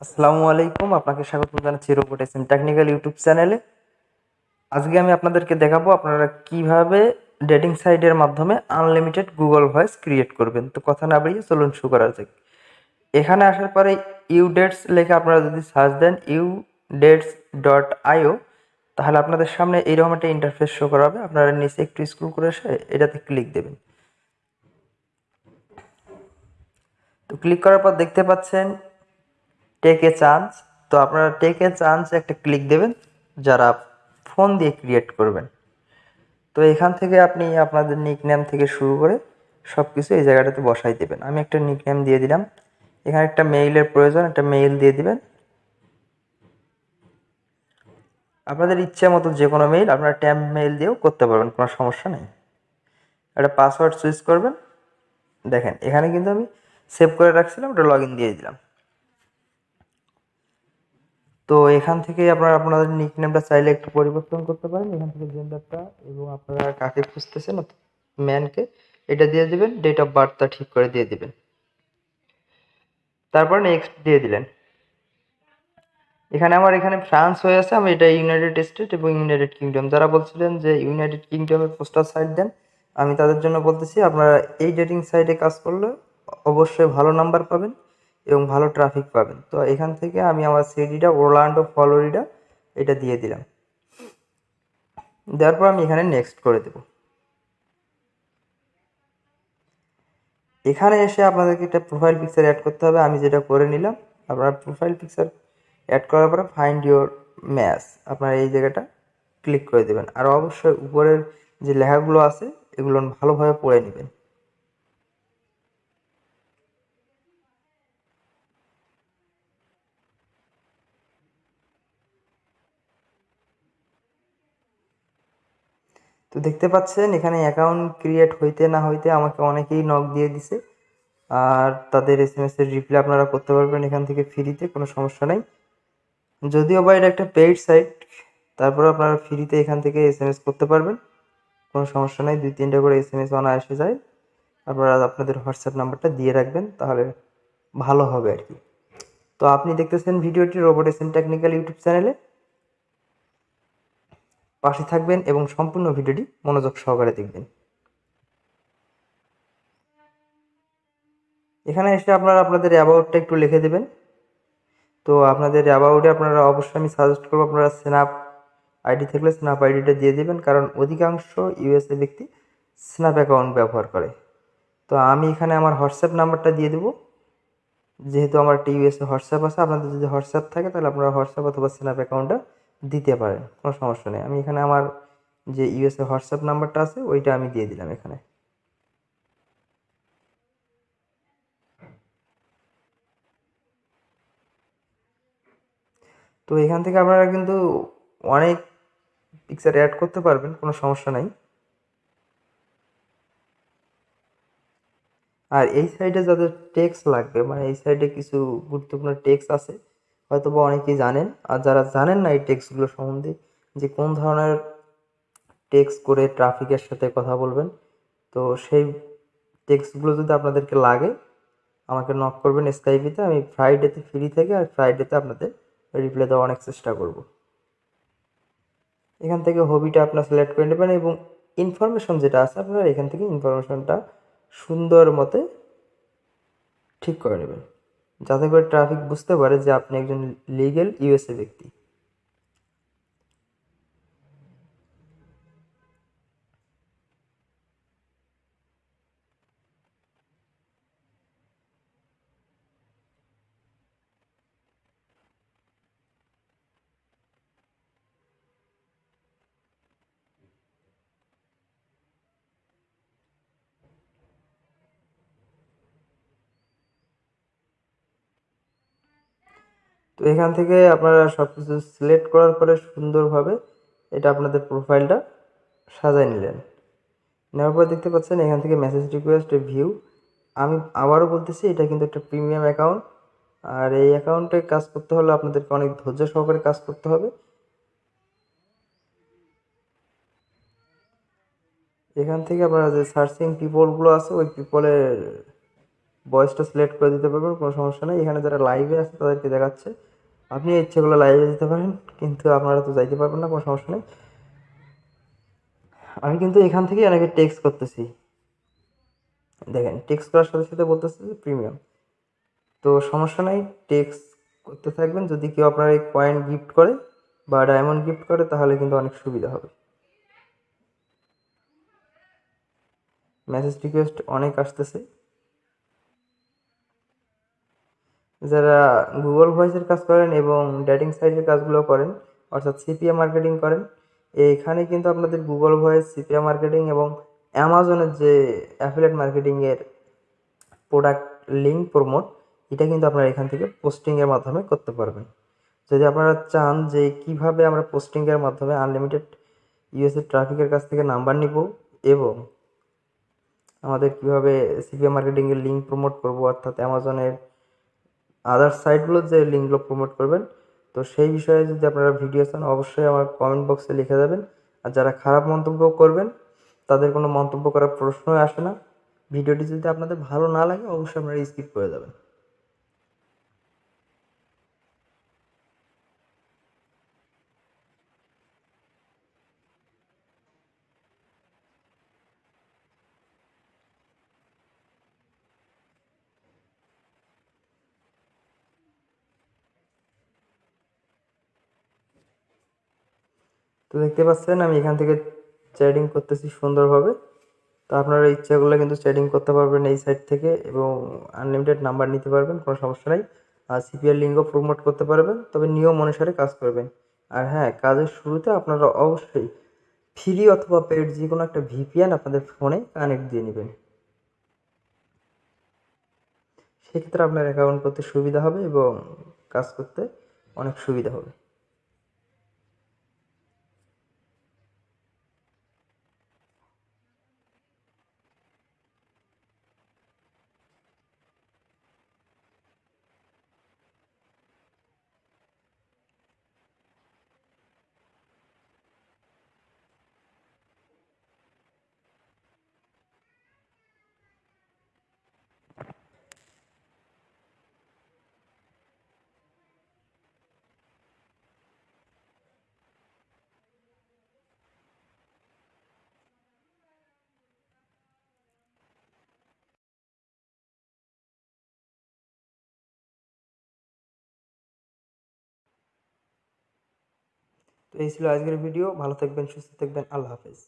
আসসালামু আলাইকুম, আপনাকে স্বাগত জানাচ্ছি রোবট এসএম টেকনিক্যাল ইউটিউব চ্যানেলে আজকে আমি আপনাদেরকে দেখাবো আপনারা কীভাবে ডেটিং সাইটের মাধ্যমে আনলিমিটেড গুগল ভয়েস ক্রিয়েট করবেন। তো কথা না বাড়িয়ে চলুন শুরু করা যাক। এখানে আসার পরে ইউ ডেটস লেখে আপনারা যদি সার্চ দেন ইউ ডেটস ডট আইও তাহলে আপনাদের সামনে এইরকম একটা ইন্টারফেস শো করা হবে। আপনারা নিচে একটু স্ক্রল করে এসে এটাতে ক্লিক দেবেন। তো ক্লিক করার পর দেখতে পাচ্ছেন টেক চান্স তো আপনারা টেক চান্স একটা ক্লিক দেবেন, যারা ফোন দিয়ে ক্রিয়েট করবেন। তো এখান থেকে আপনি আপনাদের নিকনেম থেকে শুরু করে সব কিছু এই জায়গাটাতে বসাই দেবেন। আমি একটা নিকনেম দিয়ে দিলাম। এখানে একটা মেইলের প্রয়োজন, একটা মেইল দিয়ে দিবেন। আপনাদের ইচ্ছে মতো যে কোনো মেইল আপনারা ট্যাম্প মেইল দিয়েও করতে পারবেন, কোনো সমস্যা নেই। একটা পাসওয়ার্ড সুইচ করবেন। দেখেন, এখানে কিন্তু আমি সেভ করে রাখছিলাম, ওটা লগ ইন দিয়ে দিলাম। তো এখান থেকে আপনারা আপনাদের নিকনেমটা চাইলে একটু পরিবর্তন করতে পারেন। এখান থেকে জেন্ডারটা এবং আপনারা কাকে খুঁজতেছেন ম্যানকে এটা দিয়ে দিবেন ডেট অফ বার্থটা ঠিক করে দিয়ে দিবেন। তারপর নেক্সট দিয়ে দিলেন। এখানে আমার এখানে ফ্রান্স হয়ে আছে, আমি এটা ইউনাইটেড স্টেট এবং ইউনাইটেড কিংডম যারা বলছিলেন যে ইউনাইটেড কিংডমের পোস্টাল সাইট দেন, আমি তাদের জন্য বলতেছি, আপনারা এই ডেটিং সাইটে কাজ করলে অবশ্যই ভালো নাম্বার পাবেন। এবং ভালো ট্রাফিক পাবেন। তো এখান থেকে আমি আমার সিডিটা ওরল্যান্ডো ফলোরিডা এটা দিয়ে দিলাম। দেওয়ার পর আমি এখানে নেক্সট করে দেব। এখানে এসে আপনাদেরকে একটা প্রোফাইল পিকচার অ্যাড করতে হবে। আমি যেটা করে নিলাম, আপনার প্রোফাইল পিকচার অ্যাড করার পরে ফাইন্ড ইউর ম্যাচ আপনারা এই জায়গাটা ক্লিক করে দেবেন। আর অবশ্যই উপরের যে লেখাগুলো আছে, এগুলো ভালোভাবে পড়ে নেবেন। তো দেখতে পাচ্ছেন, এখানে অ্যাকাউন্ট ক্রিয়েট হইতে না হইতে আমাকে অনেকেই নক দিয়ে দিছে। আর তাদের এস এম এর রিপ্লাই আপনারা করতে পারবেন এখান থেকে ফ্রিতে কোনো সমস্যা নেই। যদিও বা এটা একটা পেইড সাইট তারপরে আপনারা ফ্রিতে এখান থেকে এস এম এস করতে পারবেন। কোনো সমস্যা নেই, দুই তিনটা করে এস এম এস এসে যায়। আপনারা আপনাদের হোয়াটসঅ্যাপ নাম্বারটা দিয়ে রাখবেন, তাহলে ভালো হবে আর কি। তো আপনি দেখতেছেন ভিডিওটি robot S M technical YouTube চ্যানেলে পাশে থাকবেন এবং সম্পূর্ণ ভিডিওটি মনোযোগ সহকারে দেখবেন। এখানে এসে আপনারা আপনাদের অ্যাবাউটটা একটু লিখে দেবেন। তো আপনাদের অ্যাবাউটে আপনারা অবশ্যই আমি সাজেস্ট করব, আপনারা স্ন্যাপ আইডি থাকলে স্ন্যাপ আইডিটা দিয়ে দেবেন, কারণ অধিকাংশ ইউএসএ ব্যক্তি স্ন্যাপ অ্যাকাউন্ট ব্যবহার করে। তো আমি এখানে আমার হোয়াটসঅ্যাপ নাম্বারটা দিয়ে দেবো। যেহেতু আমার একটা ইউএসএ হোয়াটসঅ্যাপ আছে, আপনাদের যদি হোয়াটসঅ্যাপ থাকে তাহলে আপনারা হোয়াটসঅ্যাপ অথবা স্ন্যাপ অ্যাকাউন্টটা দিতে পারেন কোনো সমস্যা নেই। আমি এখানে আমার যে ইউএসএ হোয়াটসঅ্যাপ নাম্বারটা আছে, ওইটা আমি দিয়ে দিলাম এখানে। তো এখান থেকে আপনারা কিন্তু অনেক পিকচার অ্যাড করতে পারবেন, কোনো সমস্যা নাই। আর এই সাইডে যাদের টেক্স লাগবে মানে এই সাইডে কিছু গুরুত্বপূর্ণ টেক্স আছে হয়তো বা অনেকেই জানেন। আর যারা জানেন না এই টেক্সটগুলো সম্বন্ধে, যে কোন ধরনের টেক্স করে ট্রাফিকের সাথে কথা বলবেন, তো সেই টেক্সটগুলো যদি আপনাদেরকে লাগে, আমাকে নক করবেন স্কাইপিতে আমি ফ্রাইডেতে ফ্রি থেকে আর ফ্রাইডেতে আপনাদের রিপ্লাই দেওয়ার অনেক চেষ্টা করব। এখান থেকে হবিটা আপনার সিলেক্ট করে নেবেন এবং ইনফরমেশন যেটা আছে, আপনারা এখান থেকে ইনফরমেশনটা সুন্দর মতে ঠিক করে নেবেন। যাতে করে ট্রাফিক বুঝতে পারে যে আপনি একজন লিগেল ইউএসএ ব্যক্তি। তো এখান থেকে আপনারা সব কিছু সিলেক্ট করার পরে সুন্দরভাবে এটা আপনাদের প্রোফাইলটা সাজাই নিলেন। নেওয়ার পর দেখতে পাচ্ছেন এখান থেকে মেসেজ রিকোয়েস্ট ভিউ আমি আবারও বলতেছি, এটা কিন্তু একটা প্রিমিয়াম অ্যাকাউন্ট আর এই অ্যাকাউন্টে কাজ করতে হলে আপনাদেরকে অনেক ধৈর্য সহকারে কাজ করতে হবে। এখান থেকে আপনারা যে সার্চিং পিপলগুলো আছে, ওই পিপলের বয়সটা সিলেক্ট করে দিতে পারবেন, কোনো সমস্যা নেই। এখানে যারা লাইভে আছে, তাদেরকে দেখাচ্ছে। আপনি ইচ্ছে করলে লাইভে যেতে পারেন, কিন্তু আপনারা তো যাইতে পারবেন না, কোনো সমস্যা নেই। আমি কিন্তু এখান থেকে অনেকে টেক্সট করতেছি। দেখেন টেক্সট করার সাথে সাথে বলতেছে যে প্রিমিয়াম তো সমস্যা নাই টেক্সট করতে থাকবেন। যদি কেউ আপনার এই কয়েন গিফট করে বা ডায়মন্ড গিফট করে, তাহলে কিন্তু অনেক সুবিধা হবে। মেসেজ রিকোয়েস্ট অনেক আসতেছে। যারা গুগল ভয়েসের কাজ করেন এবং ডেটিং সাইটের কাজগুলো করেন, অর্থাৎ সিপিএ মার্কেটিং করেন এখানে কিন্তু আপনাদের গুগল ভয়েস সিপিএ মার্কেটিং এবং অ্যামাজনের যে অ্যাফিলেট মার্কেটিংয়ের প্রোডাক্ট লিঙ্ক প্রমোট এটা কিন্তু আপনারা এখান থেকে পোস্টিংয়ের মাধ্যমে করতে পারবেন। যদি আপনারা চান যে কীভাবে আমরা পোস্টিংয়ের মাধ্যমে আনলিমিটেড ইউএসএ ট্রাফিকের কাছ থেকে নাম্বার নিব এবং আমাদের কীভাবে সিপিএ মার্কেটিংয়ের লিঙ্ক প্রমোট করব, অর্থাৎ অ্যামাজনের আদার সাইটগুলোর যে লিঙ্কগুলো প্রমোট করবেন, তো সেই বিষয়ে যদি আপনারা ভিডিও চান, অবশ্যই আমার কমেন্ট বক্সে লিখে যাবেন আর যারা খারাপ মন্তব্য করবেন, তাদের কোনো মন্তব্য করার প্রশ্নই আসে না। ভিডিওটি যদি আপনাদের ভালো না লাগে, অবশ্যই আপনারা স্কিপ করে যাবেন। তো দেখতে পাচ্ছেন, আমি এখান থেকে চ্যাটিং করতেছি সুন্দরভাবে। তো আপনারা ইচ্ছা করলে কিন্তু চ্যাটিং করতে পারবেন এই সাইট থেকে এবং আনলিমিটেড নাম্বার নিতে পারবেন, কোনো সমস্যা নাই। আর সিপিআর লিঙ্কও প্রমোট করতে পারবেন, তবে নিয়ম অনুসারে কাজ করবেন। আর হ্যাঁ কাজের শুরুতে আপনারা অবশ্যই ফ্রি অথবা পেড যে কোনো একটা ভিপিএন আপনাদের ফোনে কানেক্ট দিয়ে নেবেন। সেক্ষেত্রে আপনার অ্যাকাউন্ট করতে সুবিধা হবে এবং কাজ করতে অনেক সুবিধা হবে। তো এই ছিল আজকের ভিডিও। ভালো থাকবেন সুস্থ থাকবেন। আল্লাহ হাফেজ।